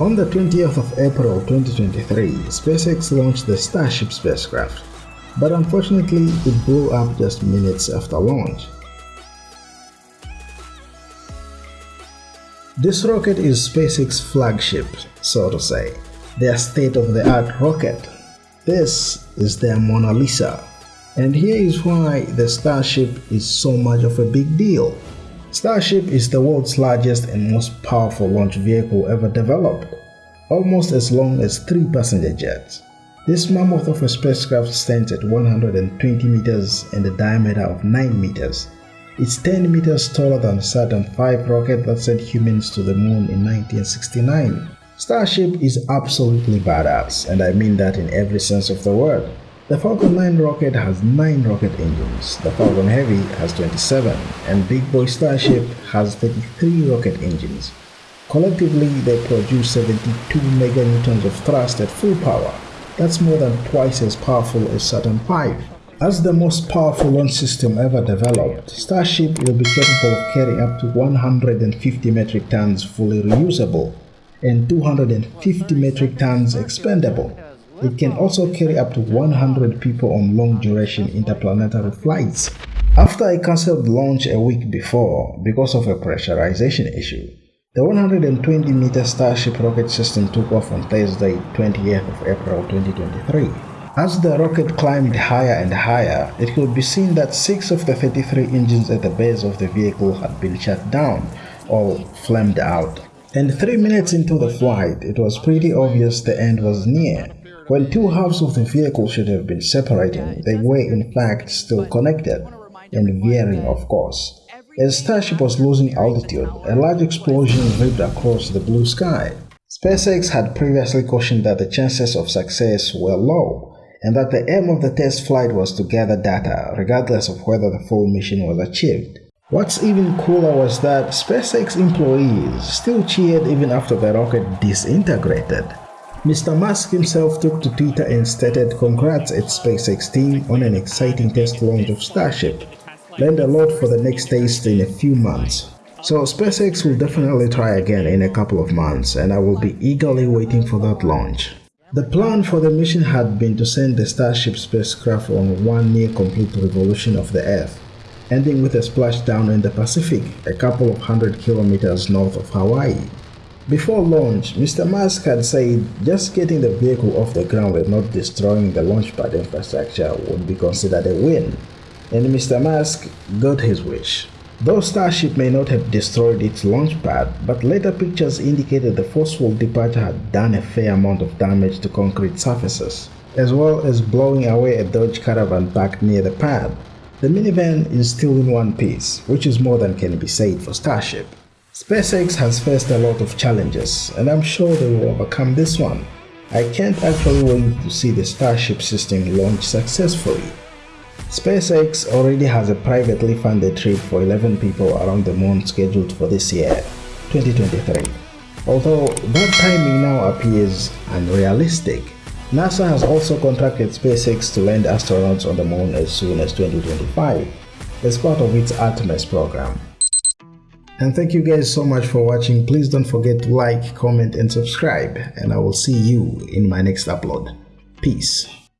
On the 20th of April 2023, SpaceX launched the Starship spacecraft, but unfortunately it blew up just minutes after launch. This rocket is SpaceX flagship, so to say, their state-of-the-art rocket. This is their Mona Lisa. And here is why the Starship is so much of a big deal. Starship is the world's largest and most powerful launch vehicle ever developed, almost as long as three passenger jets. This mammoth of a spacecraft stands at 120 meters and a diameter of 9 meters. It's 10 meters taller than Saturn V rocket that sent humans to the moon in 1969. Starship is absolutely badass, and I mean that in every sense of the word. The Falcon 9 rocket has 9 rocket engines, the Falcon Heavy has 27, and Big Boy Starship has 33 rocket engines. Collectively, they produce 72 meganewtons of thrust at full power. That's more than twice as powerful as Saturn V. As the most powerful launch system ever developed, Starship will be capable of carrying up to 150 metric tons fully reusable and 250 metric tons expendable. It can also carry up to 100 people on long-duration interplanetary flights. After I cancelled launch a week before because of a pressurization issue, the 120-meter Starship rocket system took off on Thursday, 28th of April 2023. As the rocket climbed higher and higher, it could be seen that six of the 33 engines at the base of the vehicle had been shut down or flamed out. And three minutes into the flight, it was pretty obvious the end was near. When two halves of the vehicle should have been separating, they were in fact still connected, and veering of course. As Starship was losing altitude, a large explosion ripped across the blue sky. SpaceX had previously cautioned that the chances of success were low, and that the aim of the test flight was to gather data, regardless of whether the full mission was achieved. What's even cooler was that SpaceX employees still cheered even after the rocket disintegrated. Mr. Musk himself took to Twitter and stated congrats at SpaceX team on an exciting test launch of Starship. Learned a lot for the next test in a few months. So SpaceX will definitely try again in a couple of months and I will be eagerly waiting for that launch. The plan for the mission had been to send the Starship spacecraft on one near complete revolution of the Earth ending with a splashdown in the Pacific, a couple of hundred kilometers north of Hawaii. Before launch, Mr. Musk had said just getting the vehicle off the ground not destroying the launchpad infrastructure would be considered a win, and Mr. Musk got his wish. Though Starship may not have destroyed its launchpad, but later pictures indicated the forceful departure had done a fair amount of damage to concrete surfaces, as well as blowing away a Dodge Caravan parked near the pad. The minivan is still in one piece, which is more than can be said for Starship. SpaceX has faced a lot of challenges, and I'm sure they will overcome this one. I can't actually wait to see the Starship system launch successfully. SpaceX already has a privately funded trip for 11 people around the moon scheduled for this year, 2023. Although that timing now appears unrealistic, NASA has also contracted SpaceX to land astronauts on the moon as soon as 2025 as part of its Artemis program. And thank you guys so much for watching. Please don't forget to like, comment and subscribe and I will see you in my next upload. Peace.